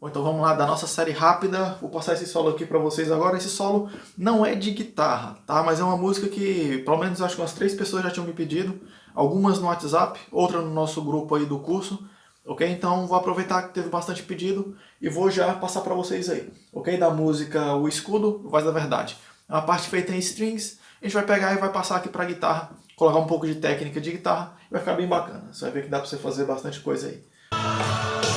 Bom, então vamos lá da nossa série rápida. Vou passar esse solo aqui para vocês agora. Esse solo não é de guitarra, tá? Mas é uma música que, pelo menos, acho que umas três pessoas já tinham me pedido. Algumas no WhatsApp, outra no nosso grupo aí do curso. Ok? Então vou aproveitar que teve bastante pedido e vou já passar para vocês aí. Ok? Da música O Escudo, Voz da Verdade. É uma parte feita em strings. A gente vai pegar e vai passar aqui para guitarra. Colocar um pouco de técnica de guitarra. Vai ficar bem bacana. Você vai ver que dá para você fazer bastante coisa aí.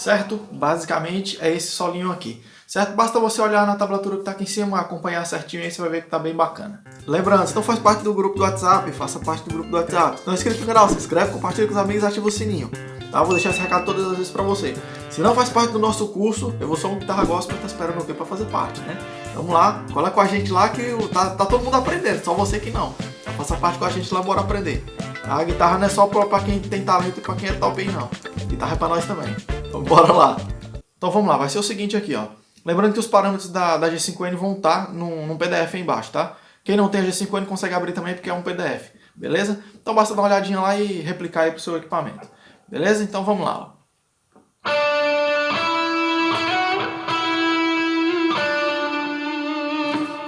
Certo? Basicamente é esse solinho aqui, certo? Basta você olhar na tablatura que está aqui em cima, acompanhar certinho aí, você vai ver que está bem bacana. Lembrando, se não faz parte do grupo do WhatsApp, faça parte do grupo do WhatsApp. Se não é inscrito no canal, se inscreve, compartilha com os amigos e ativa o sininho. Tá? Vou deixar esse recado todas as vezes para você. Se não faz parte do nosso curso, eu vou só um guitarra gospel, tá esperando o quê para fazer parte, né? Vamos lá, cola com a gente lá que tá, tá todo mundo aprendendo, só você que não. Faça parte com a gente lá, bora aprender. A guitarra não é só para quem tem talento e para quem é top aí, não. Guitarra é para nós também. Então bora lá. Então vamos lá, vai ser o seguinte aqui, ó. Lembrando que os parâmetros da, da G5N vão estar tá num, num PDF aí embaixo, tá? Quem não tem a G5N consegue abrir também porque é um PDF, beleza? Então basta dar uma olhadinha lá e replicar aí pro seu equipamento. Beleza? Então vamos lá, ó.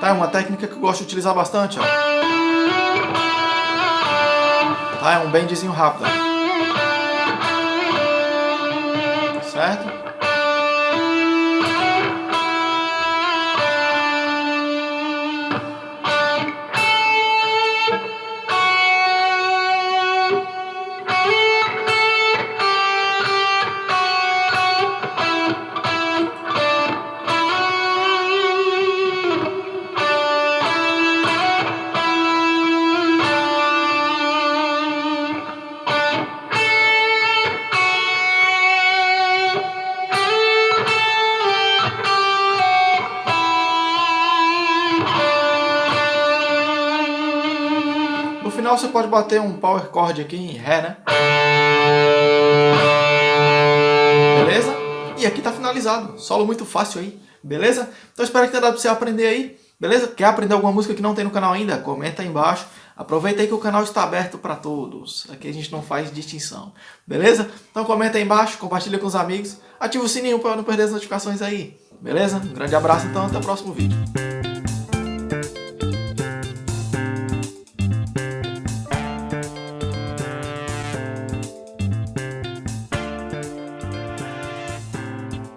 Tá, é uma técnica que eu gosto de utilizar bastante, ó. Tá, é um bendzinho rápido, certo? Você pode bater um power chord aqui em Ré, né? Beleza? E aqui tá finalizado. Solo muito fácil aí. Beleza? Então espero que tenha dado pra você aprender aí. Beleza? Quer aprender alguma música que não tem no canal ainda? Comenta aí embaixo. Aproveita aí que o canal está aberto para todos. Aqui a gente não faz distinção. Beleza? Então comenta aí embaixo, compartilha com os amigos. Ativa o sininho para não perder as notificações aí. Beleza? Um grande abraço então, até o próximo vídeo.